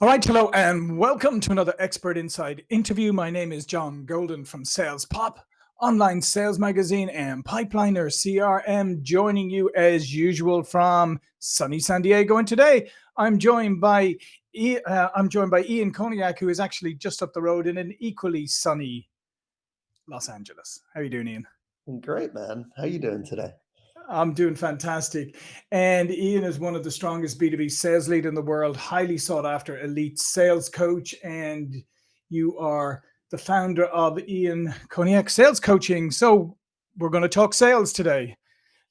All right, hello, and welcome to another Expert Insight interview. My name is John Golden from Sales Pop, online sales magazine, and Pipeliner CRM, joining you as usual from sunny San Diego. And today, I'm joined by uh, I'm joined by Ian Koniak, who is actually just up the road in an equally sunny Los Angeles. How are you doing, Ian? Great, man. How are you doing today? I'm doing fantastic. And Ian is one of the strongest B2B sales lead in the world, highly sought after elite sales coach. And you are the founder of Ian Koniak Sales Coaching. So we're going to talk sales today,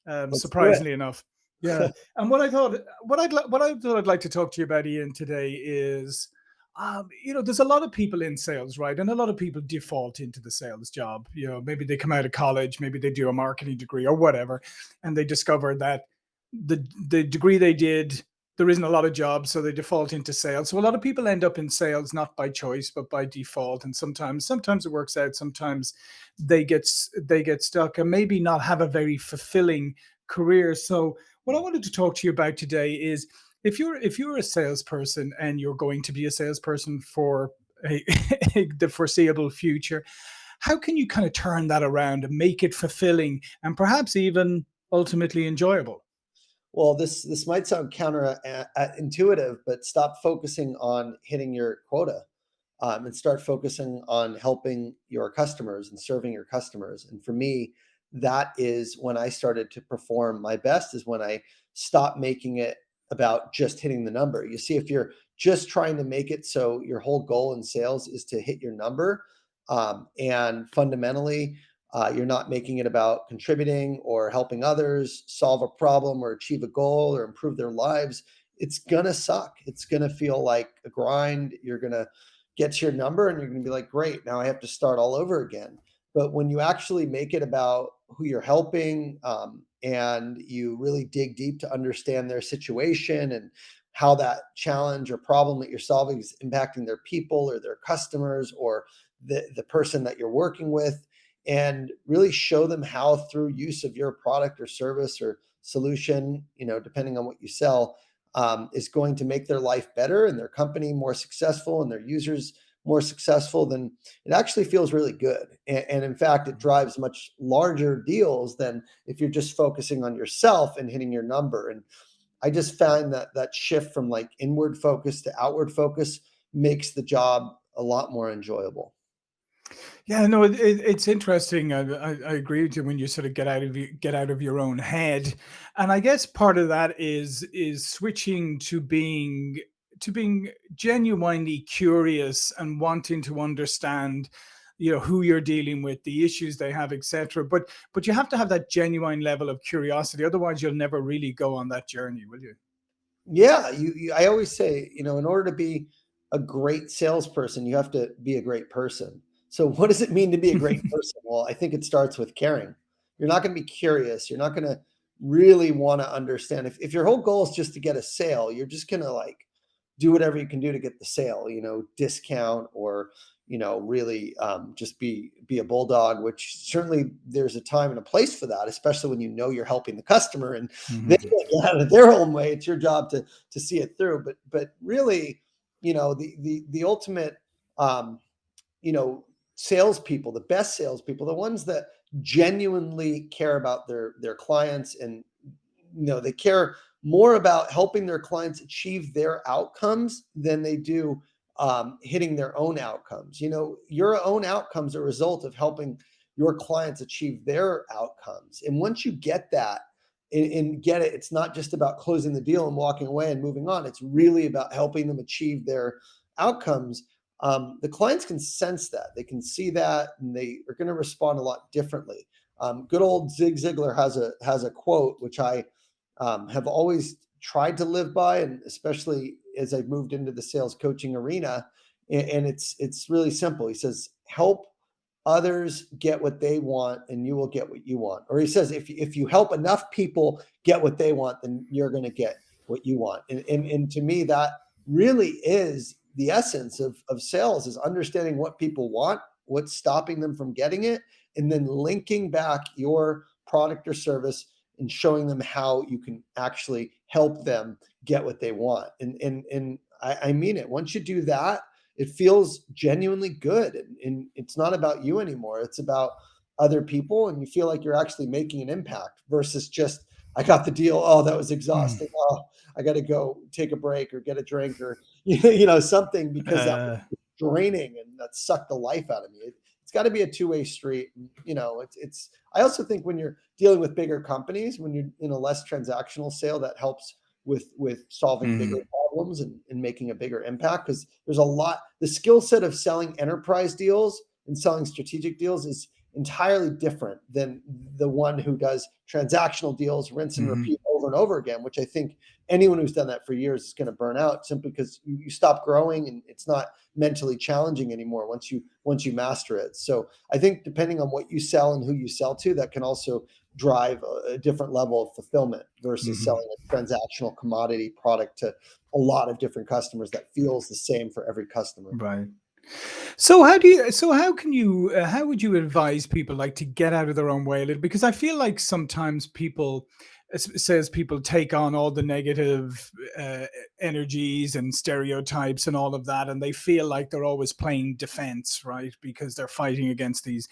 um, surprisingly enough. Yeah. and what I thought, what I'd, what I thought I'd like to talk to you about Ian today is um, you know, there's a lot of people in sales, right? And a lot of people default into the sales job. You know, maybe they come out of college, maybe they do a marketing degree or whatever, and they discover that the the degree they did, there isn't a lot of jobs, so they default into sales. So a lot of people end up in sales not by choice, but by default. And sometimes, sometimes it works out. Sometimes they get they get stuck and maybe not have a very fulfilling career. So what I wanted to talk to you about today is if you're if you're a salesperson and you're going to be a salesperson for a, the foreseeable future, how can you kind of turn that around and make it fulfilling and perhaps even ultimately enjoyable? Well, this this might sound counterintuitive, but stop focusing on hitting your quota um, and start focusing on helping your customers and serving your customers. And for me, that is when I started to perform my best. Is when I stopped making it about just hitting the number. You see, if you're just trying to make it so your whole goal in sales is to hit your number, um, and fundamentally, uh, you're not making it about contributing or helping others solve a problem or achieve a goal or improve their lives, it's gonna suck. It's gonna feel like a grind. You're gonna get to your number and you're gonna be like, great, now I have to start all over again. But when you actually make it about who you're helping, um, and you really dig deep to understand their situation and how that challenge or problem that you're solving is impacting their people or their customers or the, the person that you're working with and really show them how through use of your product or service or solution, you know, depending on what you sell, um, is going to make their life better and their company more successful and their users more successful, then it actually feels really good. And, and, in fact, it mm-hmm. drives much larger deals than if you're just focusing on yourself and hitting your number. And I just find that that shift from like inward focus to outward focus makes the job a lot more enjoyable. Yeah, no, it, it, it's interesting. I, I, I, agree with you when you sort of get out of get out of your own head, and I guess part of that is is switching to being to being genuinely curious and wanting to understand you know who you're dealing with the issues they have etc but but you have to have that genuine level of curiosity otherwise you'll never really go on that journey will you? Yeah you, you i always say you know in order to be a great salesperson you have to be a great person. So what does it mean to be a great person? Well i think it starts with caring. You're not going to be curious. You're not going to really want to understand. If, if your whole goal is just to get a sale you're just going to like do whatever you can do to get the sale, you know, discount or, you know, really um, just be be a bulldog, which certainly there's a time and a place for that, especially when you know you're helping the customer and mm-hmm. they get out of their own way. It's your job to to see it through. But but really, you know, the the the ultimate um, you know, salespeople, the best salespeople, the ones that genuinely care about their their clients and you know they care more about helping their clients achieve their outcomes than they do um, hitting their own outcomes. You know, your own outcomes are a result of helping your clients achieve their outcomes. And once you get that and, and, get it, it's not just about closing the deal and walking away and moving on. It's really about helping them achieve their outcomes. Um, the clients can sense that, they can see that, and they are going to respond a lot differently. Um, good old Zig Ziglar has a has a quote which I um, have always tried to live by, and especially as I've moved into the sales coaching arena. And, and it's it's really simple. He says, "Help others get what they want, and you will get what you want." Or he says, "If if you help enough people get what they want, then you're going to get what you want." And, and and to me, that really is the essence of of sales: is understanding what people want, what's stopping them from getting it, and then linking back your product or service and showing them how you can actually help them get what they want. And and and I, I mean it. Once you do that, it feels genuinely good. And, and it's not about you anymore. It's about other people. And you feel like you're actually making an impact versus just, I got the deal. Oh, that was exhausting. Mm. Oh, I got to go take a break or get a drink or, you know, something because uh, that was draining and that sucked the life out of me. It, got to be a two-way street. You know, it's, it's, I also think when you're dealing with bigger companies, when you're in a less transactional sale, that helps with, with solving mm. bigger problems and, and making a bigger impact. Cause there's a lot, the skill set of selling enterprise deals and selling strategic deals is entirely different than the one who does transactional deals, rinse and mm-hmm. repeat over and over again, which I think anyone who's done that for years is going to burn out simply because you, stop growing and it's not mentally challenging anymore once you once you master it. So I think depending on what you sell and who you sell to, that can also drive a, a different level of fulfillment versus mm-hmm. selling a transactional commodity product to a lot of different customers that feels the same for every customer. Right. So how do you so how can you uh, how would you advise people like to get out of their own way a little? Because I feel like sometimes people says people take on all the negative uh, energies and stereotypes and all of that and they feel like they're always playing defense right? Because they're fighting against these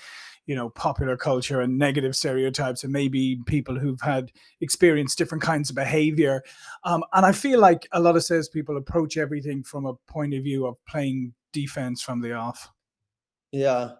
you know popular culture and negative stereotypes and maybe people who've had experienced different kinds of behavior. Um, and i feel like a lot of salespeople approach everything from a point of view of playing defense from the off? Yeah.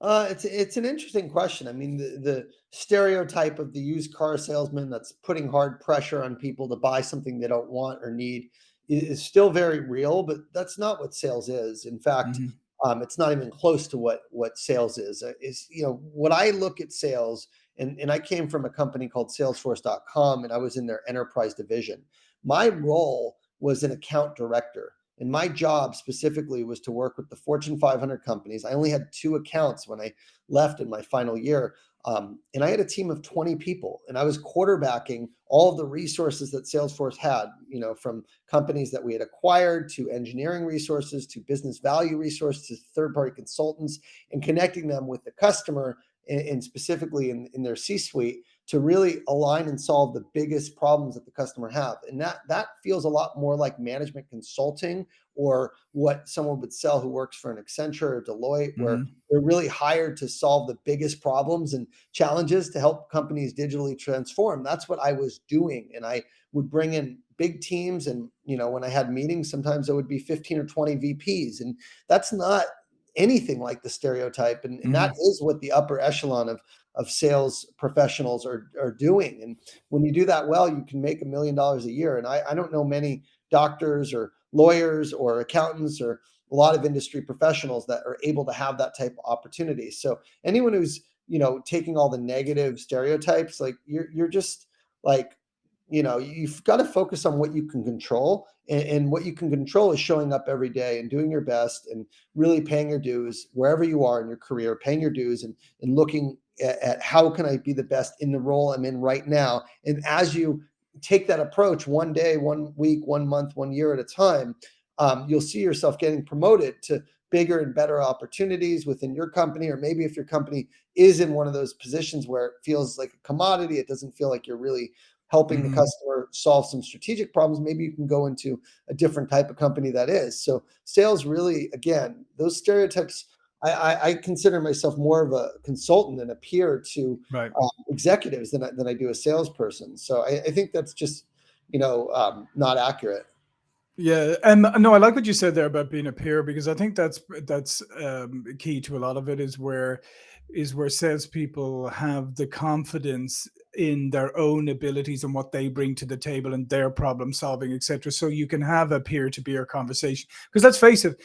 Uh, it's it's an interesting question. I mean, the, the stereotype of the used car salesman that's putting hard pressure on people to buy something they don't want or need is still very real, but that's not what sales is. In fact, mm -hmm. um, it's not even close to what what sales is. Uh, is you know what I look at sales, and and I came from a company called Salesforce.com, and I was in their enterprise division. My role was an account director. And my job specifically was to work with the Fortune 500 companies. I only had two accounts when I left in my final year. Um, and I had a team of 20 people and I was quarterbacking all of the resources that Salesforce had, you know, from companies that we had acquired to engineering resources, to business value resources, to third-party consultants and connecting them with the customer and, and specifically in, in their C-suite to really align and solve the biggest problems that the customer have. And that that feels a lot more like management consulting or what someone would sell who works for an Accenture or Deloitte, where mm -hmm. they're really hired to solve the biggest problems and challenges to help companies digitally transform. That's what I was doing. And I would bring in big teams. And, you know, when I had meetings, sometimes it would be 15 or 20 VPs. And that's not anything like the stereotype. And, and mm -hmm. that mm-hmm. what the upper echelon of of sales professionals are, are doing. And when you do that well, you can make a million dollars a year. And I, I don't know many doctors or lawyers or accountants or a lot of industry professionals that are able to have that type of opportunity. So anyone who's, you know, taking all the negative stereotypes, like you're, you're just like, you know, you've got to focus on what you can control and, and, what you can control is showing up every day and doing your best and really paying your dues wherever you are in your career, paying your dues and, and looking at, how can I be the best in the role I'm in right now. And as you take that approach one day, one week, one month, one year at a time, um, you'll see yourself getting promoted to bigger and better opportunities within your company, or maybe if your company is in one of those positions where it feels like a commodity, it doesn't feel like you're really helping mm -hmm. the mm-hmm. customer solve some strategic problems, maybe you can go into a different type of company that is. So sales really, again, those stereotypes I, I, consider myself more of a consultant and a peer to right. um, executives than I, than I do a salesperson. So I, I think that's just, you know, um, not accurate. Yeah, and no, I like what you said there about being a peer because I think that's that's um, key to a lot of it is where is where salespeople have the confidence in their own abilities and what they bring to the table and their problem solving, etc. So you can have a peer to peer conversation because let's face it,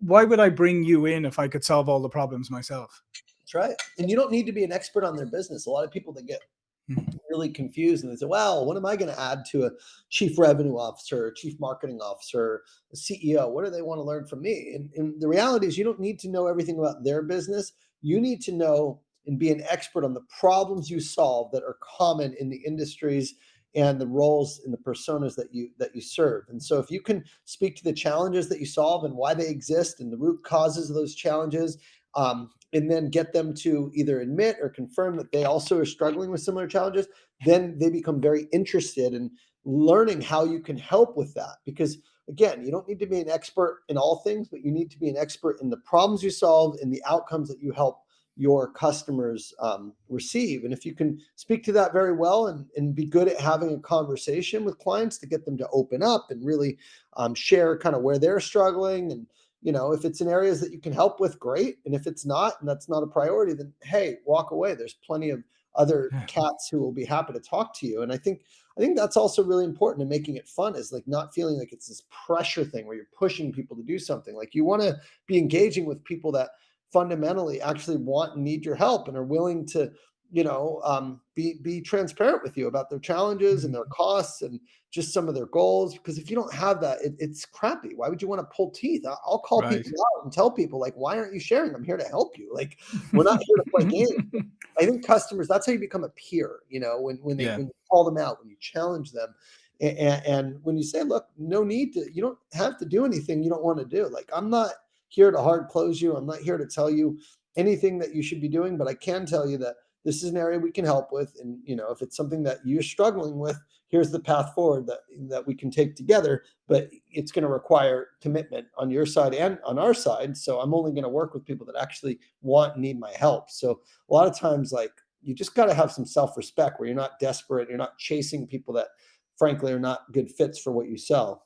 why would I bring you in if I could solve all the problems myself? That's right. And you don't need to be an expert on their business. A lot of people that get hmm. really confused and they say, well, what am I going to add to a chief revenue officer, a chief marketing officer, a CEO? What do they want to learn from me? And, and the reality is you don't need to know everything about their business. You need to know and be an expert on the problems you solve that are common in the industries and the roles and the personas that you that you serve. And so if you can speak to the challenges that you solve and why they exist and the root causes of those challenges, um, and then get them to either admit or confirm that they also are struggling with similar challenges, then they become very interested in learning how you can help with that. Because again, you don't need to be an expert in all things, but you need to be an expert in the problems you solve and the outcomes that you help your customers um, receive. And if you can speak to that very well and, and be good at having a conversation with clients to get them to open up and really um, share kind of where they're struggling and you know if it's in areas that you can help with great. And if it's not and that's not a priority then hey walk away. There's plenty of other cats who will be happy to talk to you. And i think i think that's also really important in making it fun is like not feeling like it's this pressure thing where you're pushing people to do something. Like you want to be engaging with people that fundamentally actually want and need your help and are willing to you know um, be be transparent with you about their challenges and their mm-hmm. costs and just some of their goals because if you don't have that it, it's crappy why would you want to pull teeth i'll call right. people out and tell people like why aren't you sharing i'm here to help you like we're not here to play games i think customers that's how you become a peer you know when when, they, yeah. when you call them out when you challenge them and, and when you say look no need to you don't have to do anything you don't want to do like i'm not here to hard close you. I'm not here to tell you anything that you should be doing, but I can tell you that this is an area we can help with. And, you know, if it's something that you're struggling with, here's the path forward that, that we can take together, but it's going to require commitment on your side and on our side. So I'm only going to work with people that actually want need my help. So a lot of times, like you just got to have some self-respect where you're not desperate. You're not chasing people that frankly are not good fits for what you sell.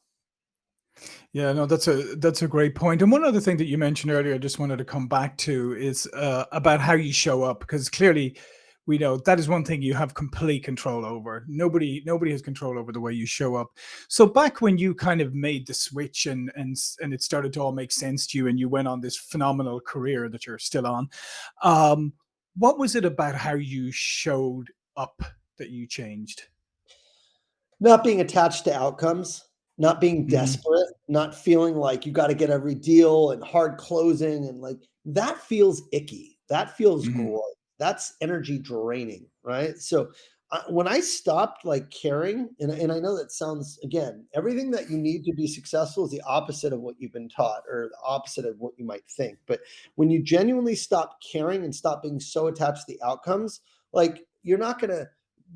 Yeah, no, that's a that's a great point. And one other thing that you mentioned earlier, I just wanted to come back to is uh, about how you show up, because clearly, we know that is one thing you have complete control over. Nobody nobody has control over the way you show up. So back when you kind of made the switch and and and it started to all make sense to you, and you went on this phenomenal career that you're still on, um, what was it about how you showed up that you changed? Not being attached to outcomes not being mm-hmm. desperate, not feeling like you got to get every deal and hard closing and like that feels icky. That feels mm-hmm. gross. That's energy draining, right? So uh, when I stopped like caring, and, and I know that sounds again, everything that you need to be successful is the opposite of what you've been taught or the opposite of what you might think. But when you genuinely stop caring and stop being so attached to the outcomes, like you're not going to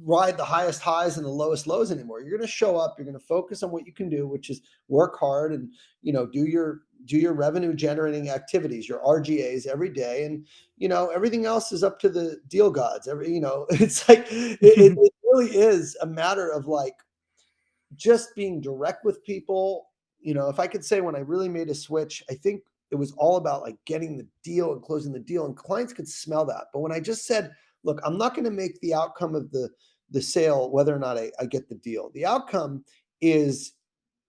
ride the highest highs and the lowest lows anymore. You're going to show up, you're going to focus on what you can do, which is work hard and, you know, do your do your revenue generating activities, your RGAs every day and, you know, everything else is up to the deal gods. Every, you know, it's like it, it really is a matter of like just being direct with people. You know, if I could say when I really made a switch, I think it was all about like getting the deal and closing the deal and clients could smell that. But when I just said, look, I'm not going to make the outcome of the the sale whether or not I, I get the deal. The outcome is,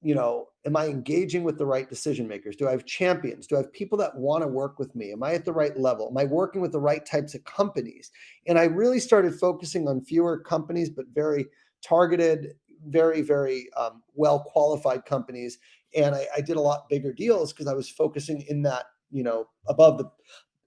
you know, am I engaging with the right decision makers? Do I have champions? Do I have people that want to work with me? Am I at the right level? Am I working with the right types of companies? And I really started focusing on fewer companies, but very targeted, very, very um, well qualified companies. And I, I did a lot bigger deals because I was focusing in that, you know, above the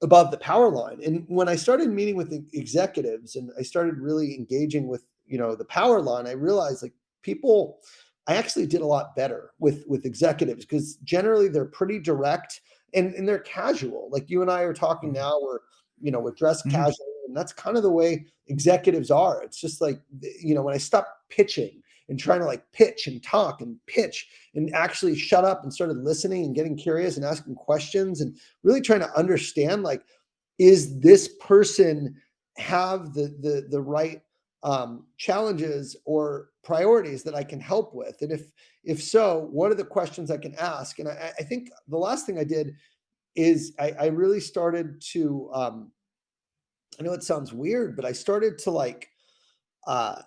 above the power line. And when I started meeting with the executives and I started really engaging with, you know, the power line, I realized like people, I actually did a lot better with with executives because generally they're pretty direct and, and they're casual. Like you and I are talking mm-hmm. now, we're, you know, we're dressed mm-hmm. casual. And that's kind of the way executives are. It's just like, you know, when I stopped pitching and trying to like pitch and talk and pitch and actually shut up and started listening and getting curious and asking questions and really trying to understand like is this person have the the the right um, challenges or priorities that I can help with? And if if so, what are the questions I can ask? And I, I think the last thing I did is I, I really started to um, I know it sounds weird, but I started to like uh,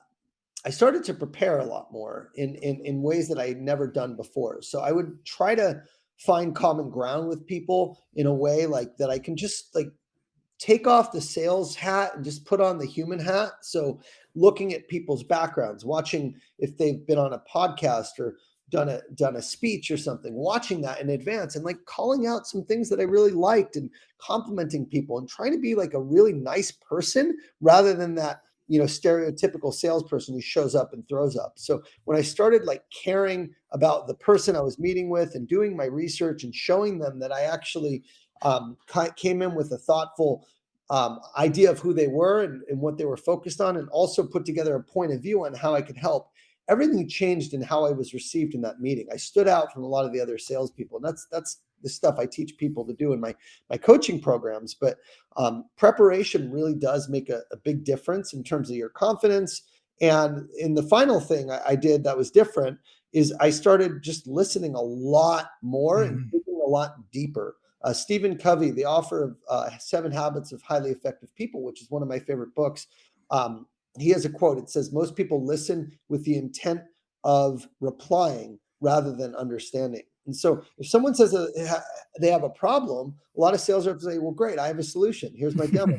I started to prepare a lot more in, in, in ways that I had never done before. So I would try to find common ground with people in a way like that I can just like take off the sales hat and just put on the human hat. So looking at people's backgrounds, watching if they've been on a podcast or done a done a speech or something, watching that in advance and like calling out some things that I really liked and complimenting people and trying to be like a really nice person rather than that you know, stereotypical salesperson who shows up and throws up. So when I started like caring about the person I was meeting with and doing my research and showing them that I actually um, came in with a thoughtful um, idea of who they were and, and, what they were focused on, and also put together a point of view on how I could help. Everything changed in how I was received in that meeting. I stood out from a lot of the other salespeople. And that's that's the stuff I teach people to do in my my coaching programs. But um, preparation really does make a, a, big difference in terms of your confidence. And in the final thing I, I, did that was different is I started just listening a lot more mm-hmm. and thinking a lot deeper. Uh, Stephen Covey, the author of uh, Seven Habits of Highly Effective People, which is one of my favorite books, um, he has a quote. It says, Most people listen with the intent of replying rather than understanding. And so if someone says they have a problem, a lot of sales reps say, well, great, I have a solution. Here's my demo.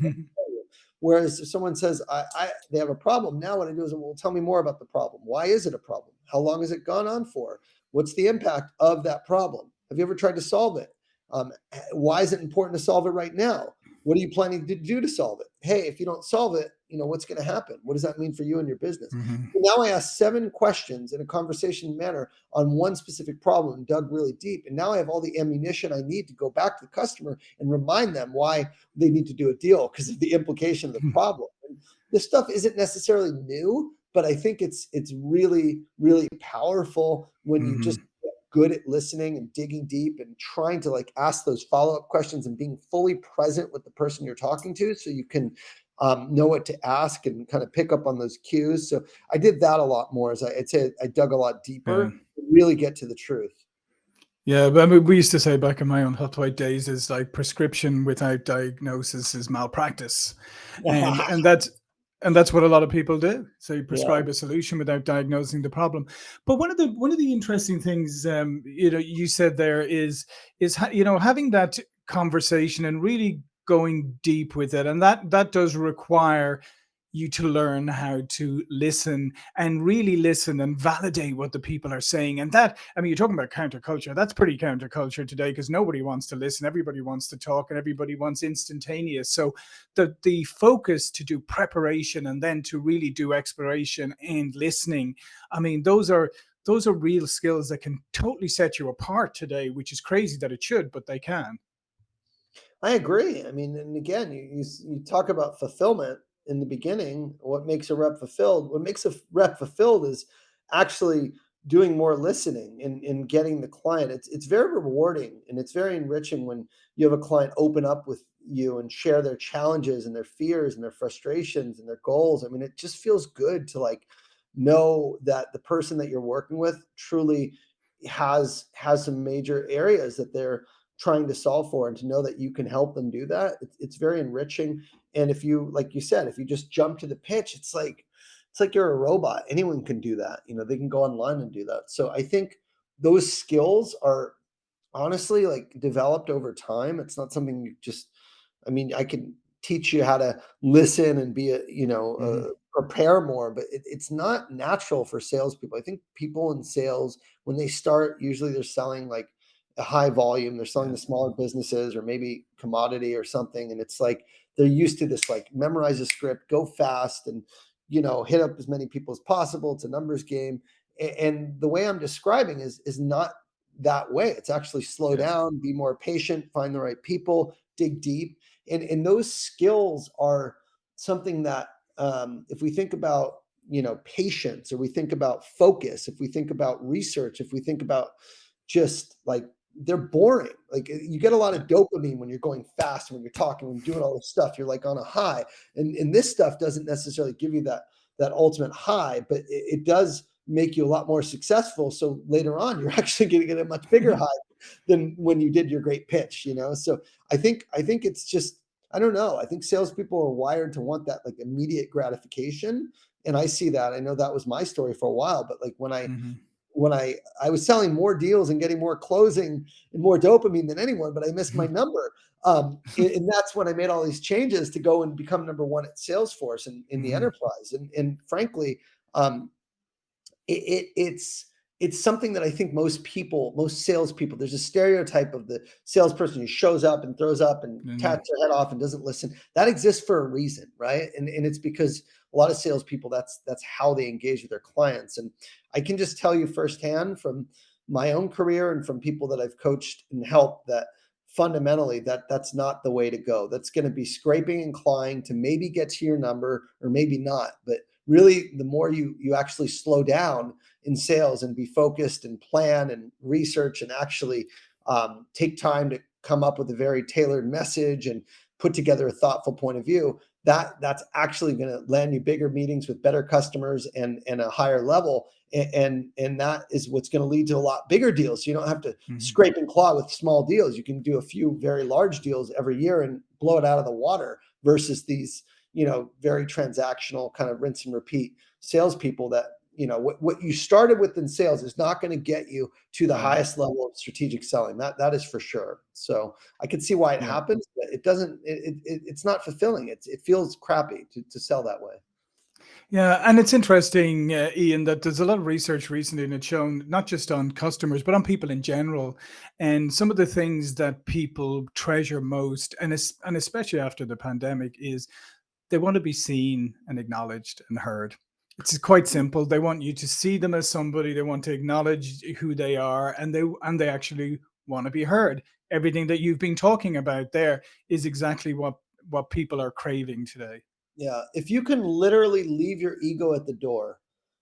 Whereas if someone says, I, I, they have a problem, now what I do is, well, tell me more about the problem. Why is it a problem? How long has it gone on for? What's the impact of that problem? Have you ever tried to solve it? Um, why is it important to solve it right now? What are you planning to do to solve it? Hey, if you don't solve it, you know what's going to happen what does that mean for you and your business mm-hmm. now i asked seven questions in a conversation manner on one specific problem and dug really deep and now i have all the ammunition i need to go back to the customer and remind them why they need to do a deal because of the implication of the hmm. problem and this stuff isn't necessarily new but i think it's it's really really powerful when mm-hmm. you just good at listening and digging deep and trying to like ask those follow-up questions and being fully present with the person you're talking to so you can um, know what to ask and kind of pick up on those cues. So I did that a lot more as I, would say I dug a lot deeper yeah. to really get to the truth. Yeah, but I mean, we used to say back in my own Huthwaite days is like prescription without diagnosis is malpractice. And, and that's, and that's what a lot of people do. So you prescribe yeah. a solution without diagnosing the problem. But one of the one of the interesting things, um, you know, you said there is is you know having that conversation and really going deep with it and that that does require you to learn how to listen and really listen and validate what the people are saying. And that i mean you're talking about counterculture. That's pretty counterculture today because nobody wants to listen. Everybody wants to talk and everybody wants instantaneous. So the the focus to do preparation and then to really do exploration and listening i mean those are those are real skills that can totally set you apart today which is crazy that it should but they can. I agree. I mean, and again, you, you, you talk about fulfillment in the beginning. What makes a rep fulfilled? What makes a rep fulfilled is actually doing more listening and, and getting the client. It's it's very rewarding and it's very enriching when you have a client open up with you and share their challenges and their fears and their frustrations and their goals. I mean, it just feels good to like know that the person that you're working with truly has has some major areas that they're trying to solve for and to know that you can help them do that it's, it's very enriching. And if you like you said if you just jump to the pitch it's like it's like you're a robot. Anyone can do that you know they can go online and do that. So i think those skills are honestly like developed over time. It's not something you just i mean i can teach you how to listen and be a you know mm-hmm. uh, prepare more but it, it's not natural for salespeople. I think people in sales when they start usually they're selling like high volume. They're selling to smaller businesses or maybe commodity or something. And it's like they're used to this like memorize a script, go fast, and you know, hit up as many people as possible. It's a numbers game. And the way I'm describing is is not that way. It's actually slow down, be more patient, find the right people, dig deep. And and those skills are something that um, if we think about you know patience or we think about focus if we think about research if we think about just like they're boring. Like eh, you get a lot of dopamine when you're going fast, when you're talking, when you're doing all this stuff, you're like on a high. And, and this stuff doesn't necessarily give you that that ultimate high, but it, it does make you a lot more successful. So later on, you're actually going to get a much bigger mm-hmm. high than when you did your great pitch. You know, so I think I think it's just I don't know. I think salespeople are wired to want that like immediate gratification, and I see that. I know that was my story for a while, but like when I mm-hmm when I I was selling more deals and getting more closing and more dopamine than anyone, but I missed my mm-hmm. number. Um, and, that's when I made all these changes to go and become number one at Salesforce and in, in the mm-hmm. enterprise. And and frankly, um, it, it, it's it's something that I think most people, most salespeople, there's a stereotype of the salesperson who shows up and throws up and mm-hmm. tats their head off and doesn't listen. That exists for a reason, right? And and it's because a lot of salespeople, that's that's how they engage with their clients. And I can just tell you firsthand from my own career and from people that I've coached and helped that fundamentally that that's not the way to go. That's going to be scraping and clawing to maybe get to your number or maybe not. But really the more you you actually slow down in sales and be focused and plan and research and actually um, take time to come up with a very tailored message and put together a thoughtful point of view that that's actually going to land you bigger meetings with better customers and and a higher level and and, and that is what's going to lead to a lot bigger deals you don't have to mm-hmm. scrape and claw with small deals you can do a few very large deals every year and blow it out of the water versus these you know very transactional kind of rinse and repeat salespeople that you know what, what you started with in sales is not going to get you to the highest level of strategic selling. That that is for sure. So i can see why it happens but it doesn't it, it, it's not fulfilling. It's it feels crappy to, to sell that way. Yeah, and it's interesting, uh, Ian, that there's a lot of research recently and it's shown not just on customers, but on people in general. And some of the things that people treasure most, and, es- and especially after the pandemic, is they want to be seen and acknowledged and heard. It's quite simple. They want you to see them as somebody. They want to acknowledge who they are, and they and they actually want to be heard. Everything that you've been talking about there is exactly what what people are craving today. Yeah, if you can literally leave your ego at the door,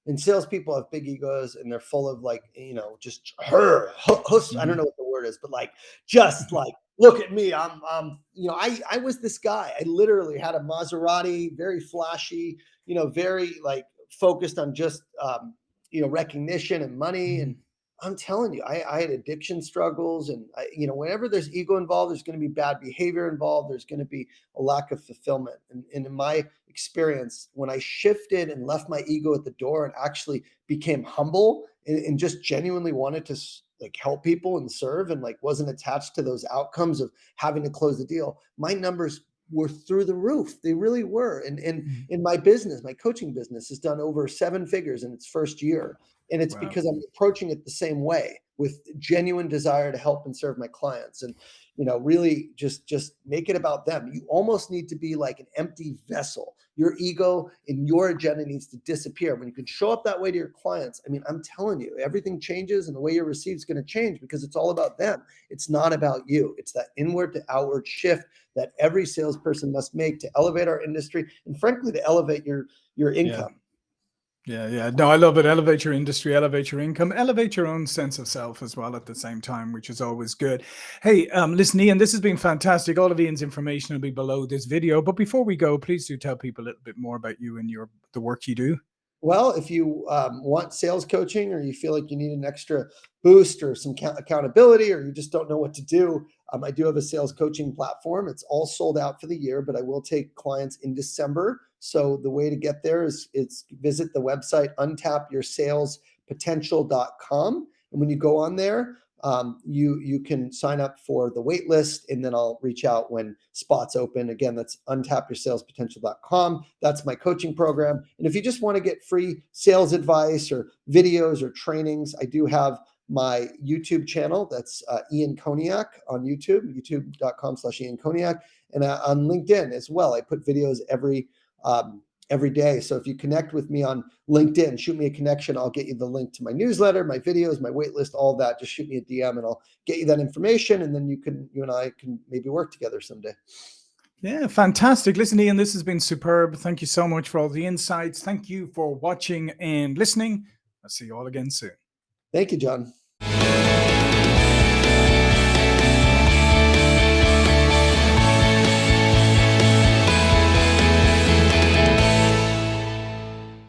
and salespeople have big egos and they're full of like you know just her, mm-hmm. I don't know what the word is, but like just like look at me, I'm I'm you know I I was this guy. I literally had a Maserati, very flashy, you know, very like focused on just um, you know recognition and money and I'm telling you, I, I had addiction struggles, and I, you know, whenever there's ego involved, there's going to be bad behavior involved. There's going to be a lack of fulfillment. And, and in my experience, when I shifted and left my ego at the door and actually became humble and, and just genuinely wanted to like help people and serve, and like wasn't attached to those outcomes of having to close the deal, my numbers were through the roof. They really were. And, and mm-hmm. in my business, my coaching business has done over seven figures in its first year. And it's wow. because I'm approaching it the same way with genuine desire to help and serve my clients. And you know really just just make it about them you almost need to be like an empty vessel your ego and your agenda needs to disappear. When you can show up that way to your clients i mean i'm telling you everything changes and the way you're received is going to change because it's all about them. It's not about you. It's that inward to outward shift that every salesperson must make to elevate our industry and frankly to elevate your your income. yeah. Yeah, yeah. No, I love it. Elevate your industry, elevate your income, elevate your own sense of self as well at the same time, which is always good. Hey, um, listen, Ian, this has been fantastic. All of Ian's information will be below this video. But before we go, please do tell people a little bit more about you and your the work you do. Well, if you um, want sales coaching or you feel like you need an extra boost or some accountability or you just don't know what to do, um, I do have a sales coaching platform. It's all sold out for the year, but I will take clients in December. So the way to get there is it's visit the website untapyoursalespotential.com. And when you go on there, um, you you can sign up for the wait list and then I'll reach out when spots open. Again, that's untapyoursalespotential.com. That's my coaching program. And if you just want to get free sales advice or videos or trainings, I do have my YouTube channel. That's uh, Ian Koniak on YouTube, youtube.com slash Ian Koniak. And uh, on LinkedIn as well. I put videos every um, every day. So if you connect with me on LinkedIn, shoot me a connection. I'll get you the link to my newsletter, my videos, my waitlist, all that. Just shoot me a DM and I'll get you that information. And then you can, you and I can maybe work together someday. Yeah, fantastic. Listen, Ian, this has been superb. Thank you so much for all the insights. Thank you for watching and listening. I'll see you all again soon. Thank you, John.